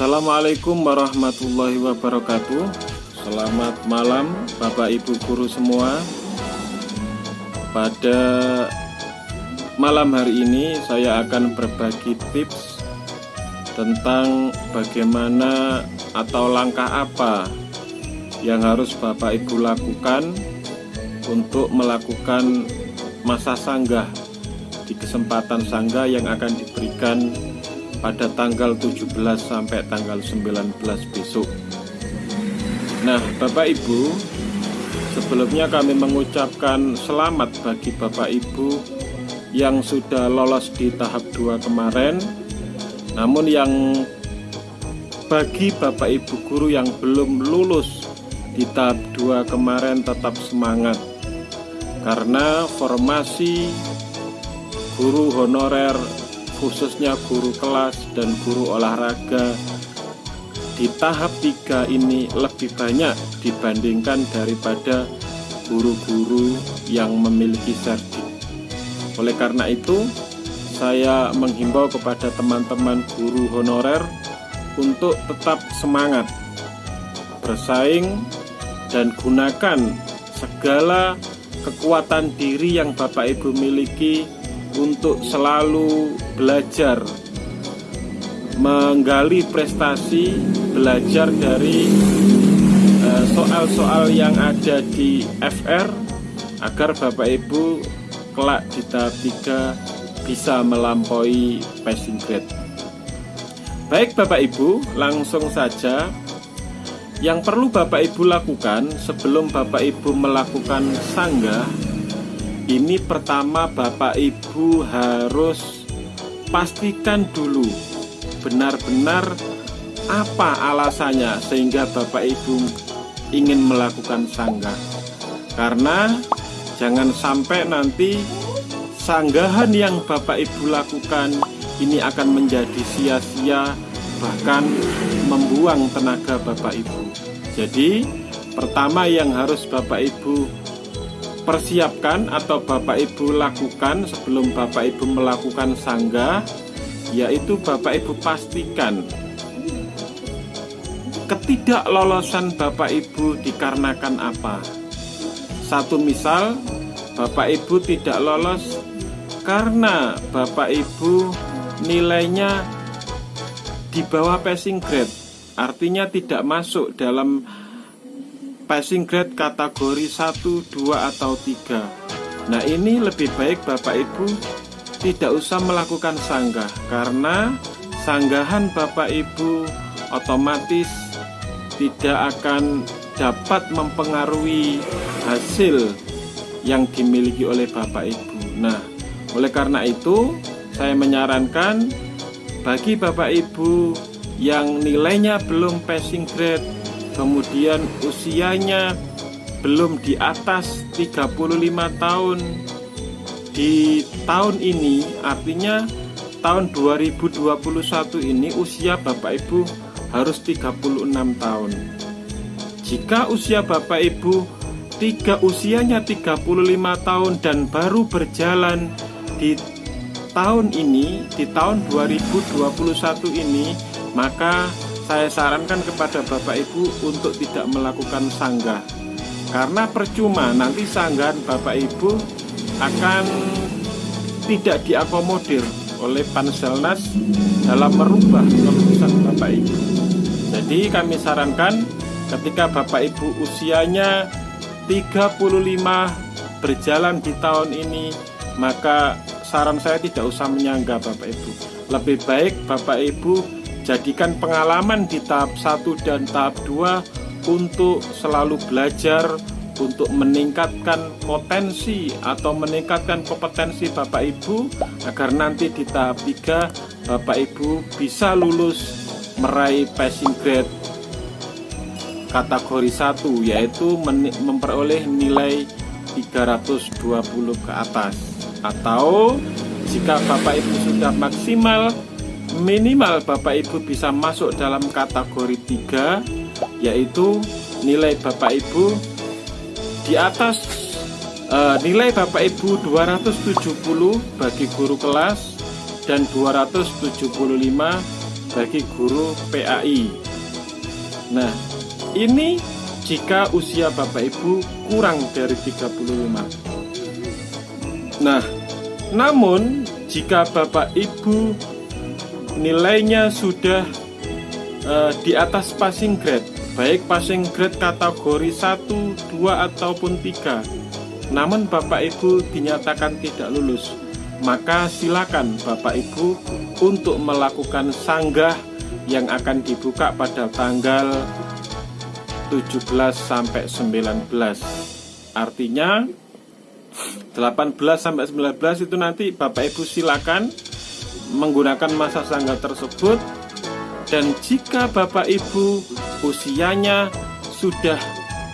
Assalamualaikum warahmatullahi wabarakatuh. Selamat malam Bapak Ibu Guru semua. Pada malam hari ini saya akan berbagi tips Tentang bagaimana atau langkah apa Yang harus Bapak Ibu lakukan Untuk melakukan masa sanggah Di kesempatan sanggah yang akan diberikan pada tanggal 17 sampai tanggal 19 besok. Nah Bapak Ibu Sebelumnya kami mengucapkan selamat bagi Bapak Ibu Yang sudah lolos di tahap 2 kemarin. Namun yang bagi Bapak Ibu guru yang belum lulus di tahap 2 kemarin tetap semangat. Karena formasi guru honorer khususnya guru kelas dan guru olahraga di tahap 3 ini lebih banyak dibandingkan daripada guru-guru yang memiliki serdik. Oleh karena itu saya menghimbau kepada teman-teman guru honorer untuk tetap semangat bersaing dan gunakan segala kekuatan diri yang Bapak Ibu miliki untuk selalu belajar menggali prestasi belajar dari eh, soal-soal yang ada di FR agar Bapak Ibu kelak di tahap 3 bisa melampaui passing grade. Baik Bapak Ibu langsung saja. Yang perlu Bapak Ibu lakukan sebelum Bapak Ibu melakukan sanggah ini pertama Bapak Ibu harus pastikan dulu benar-benar apa alasannya sehingga Bapak Ibu ingin melakukan sanggah. Karena jangan sampai nanti sanggahan yang Bapak Ibu lakukan ini akan menjadi sia-sia bahkan membuang tenaga Bapak Ibu. Jadi pertama yang harus Bapak Ibu persiapkan atau Bapak Ibu lakukan sebelum Bapak Ibu melakukan sanggah yaitu Bapak Ibu pastikan ketidaklolosan Bapak Ibu dikarenakan apa. Satu misal Bapak Ibu tidak lolos karena Bapak Ibu nilainya di bawah passing grade artinya tidak masuk dalam passing grade kategori 1, 2, atau 3 Nah ini lebih baik Bapak Ibu tidak usah melakukan sanggah Karena sanggahan Bapak Ibu otomatis tidak akan dapat mempengaruhi hasil yang dimiliki oleh Bapak Ibu. Nah oleh karena itu saya menyarankan bagi Bapak Ibu yang nilainya belum passing grade kemudian usianya belum di atas 35 tahun. Di tahun ini artinya tahun 2021 ini usia Bapak Ibu harus 36 tahun. Jika usia Bapak Ibu tiga usianya 35 tahun dan baru berjalan di tahun ini di tahun 2021 ini maka saya sarankan kepada Bapak Ibu untuk tidak melakukan sanggah. Karena percuma nanti sanggahan Bapak Ibu akan tidak diakomodir oleh Panselnas dalam merubah keputusan Bapak Ibu. Jadi kami sarankan ketika Bapak Ibu usianya 35 berjalan di tahun ini maka saran saya tidak usah menyangga Bapak Ibu. Lebih baik Bapak Ibu Jadikan pengalaman di tahap 1 dan tahap 2 untuk selalu belajar untuk meningkatkan potensi atau meningkatkan kompetensi Bapak Ibu agar nanti di tahap 3 Bapak Ibu bisa lulus meraih passing grade kategori 1 yaitu memperoleh nilai 320 ke atas. Atau jika Bapak Ibu sudah maksimal minimal Bapak Ibu bisa masuk dalam kategori 3 yaitu nilai Bapak Ibu di atas uh, nilai Bapak Ibu 270 bagi guru kelas dan 275 bagi guru PAI. Nah, ini jika usia Bapak Ibu kurang dari 35. Nah, namun jika Bapak Ibu nilainya sudah uh, di atas passing grade, baik passing grade kategori 1, 2 ataupun 3. Namun Bapak Ibu dinyatakan tidak lulus, maka silakan Bapak Ibu untuk melakukan sanggah yang akan dibuka pada tanggal 17 sampai 19. Artinya 18 sampai 19 itu nanti Bapak Ibu silakan menggunakan masa sanggah tersebut dan jika Bapak Ibu usianya sudah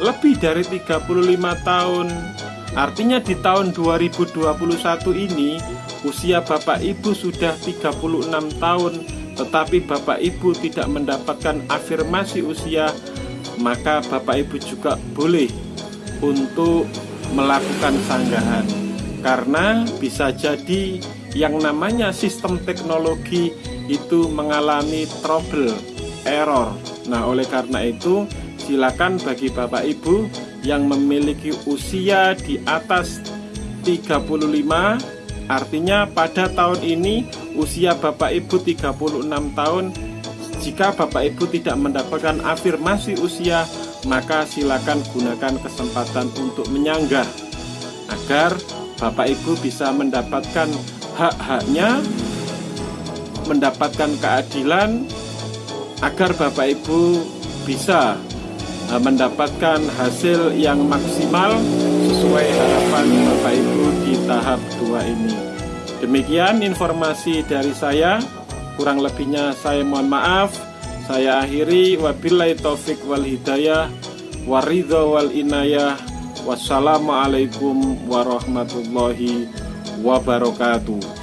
lebih dari 35 tahun artinya di tahun 2021 ini usia Bapak Ibu sudah 36 tahun tetapi Bapak Ibu tidak mendapatkan afirmasi usia maka Bapak Ibu juga boleh untuk melakukan sanggahan. Karena bisa jadi yang namanya sistem teknologi itu mengalami trouble, error. Nah, oleh karena itu, silakan bagi Bapak Ibu yang memiliki usia di atas 35 artinya pada tahun ini usia Bapak Ibu 36 tahun jika Bapak Ibu tidak mendapatkan afirmasi usia maka silakan gunakan kesempatan untuk menyanggah agar Bapak Ibu bisa mendapatkan hak-haknya, mendapatkan keadilan agar Bapak Ibu bisa eh, mendapatkan hasil yang maksimal sesuai harapan Bapak Ibu di tahap dua ini. Demikian informasi dari saya. Kurang lebihnya saya mohon maaf. Saya akhiri wabillahi taufik wal hidayah waridho wal inayah. Wassalamualaikum warahmatullahi wabarakatuh. Alright.